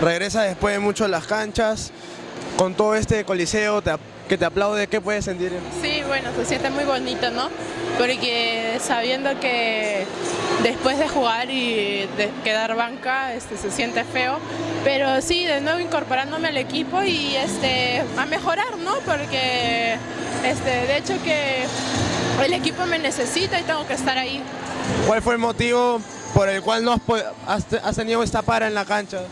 Regresa después de mucho a las canchas, con todo este coliseo te que te aplaude, ¿qué puedes sentir? Sí, bueno, se siente muy bonito, ¿no? Porque sabiendo que después de jugar y de quedar banca, este, se siente feo. Pero sí, de nuevo incorporándome al equipo y este, a mejorar, ¿no? Porque este, de hecho que el equipo me necesita y tengo que estar ahí. ¿Cuál fue el motivo por el cual no has, has tenido esta para en la cancha?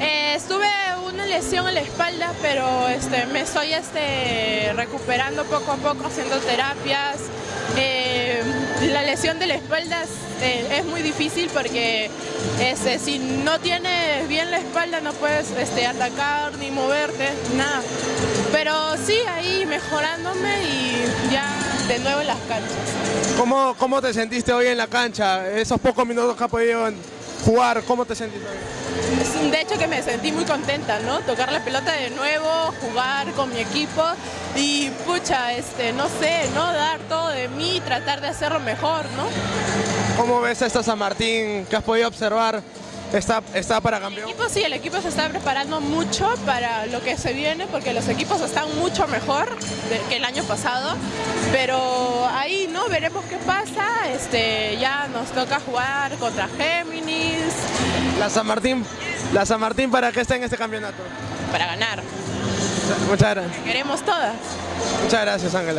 Eh, estuve una lesión en la espalda, pero este, me estoy este, recuperando poco a poco, haciendo terapias. Eh, la lesión de la espalda es, eh, es muy difícil porque este, si no tienes bien la espalda no puedes atacar ni moverte, nada. Pero sí, ahí mejorándome y ya de nuevo en las canchas. ¿Cómo, ¿Cómo te sentiste hoy en la cancha? Esos pocos minutos que has podido jugar, ¿cómo te sentiste? De hecho que me sentí muy contenta, ¿no? Tocar la pelota de nuevo, jugar con mi equipo y pucha, este, no sé, ¿no? Dar todo de mí, tratar de hacerlo mejor, ¿no? ¿Cómo ves a esta San Martín que has podido observar? ¿Está, está para El campeón? equipo sí, el equipo se está preparando mucho para lo que se viene porque los equipos están mucho mejor que el año pasado, pero. Veremos qué pasa, este, ya nos toca jugar contra Géminis La San Martín, la San Martín para qué está en este campeonato. para ganar, Muchas gracias. queremos todas. Muchas gracias, Ángela.